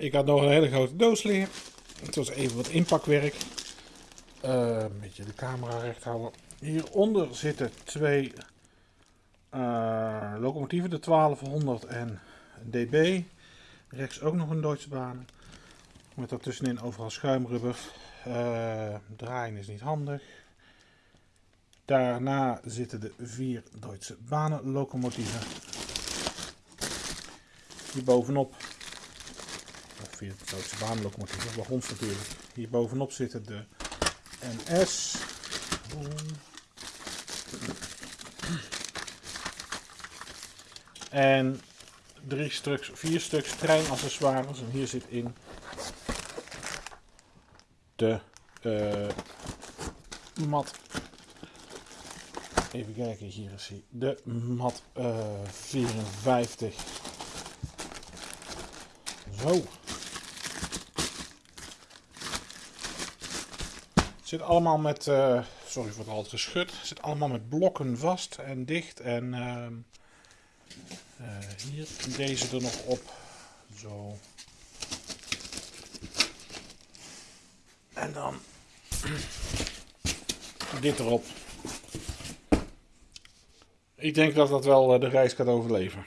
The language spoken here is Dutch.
Ik had nog een hele grote doos liggen. Het was even wat inpakwerk. Eh, een beetje de camera recht houden. Hieronder zitten twee eh, locomotieven, de 1200 en DB. Rechts ook nog een Duitse baan. Met daartussenin overal schuimrubber. Uh, draaien is niet handig. Daarna zitten de vier Duitse banenlocomotieven. Hier bovenop, of vier Duitse banenlocomotieven, wagons natuurlijk. Hier bovenop zitten de NS. En drie stuks, vier stuks treinaccessoires. En hier zit in de uh, mat. Even kijken, hier is hij. De mat uh, 54. Zo. Zit allemaal met, uh, sorry voor het geschud, zit allemaal met blokken vast en dicht. En uh, hier deze er nog op. Zo. En dan dit erop. Ik denk dat dat wel eh, de reis gaat overleven.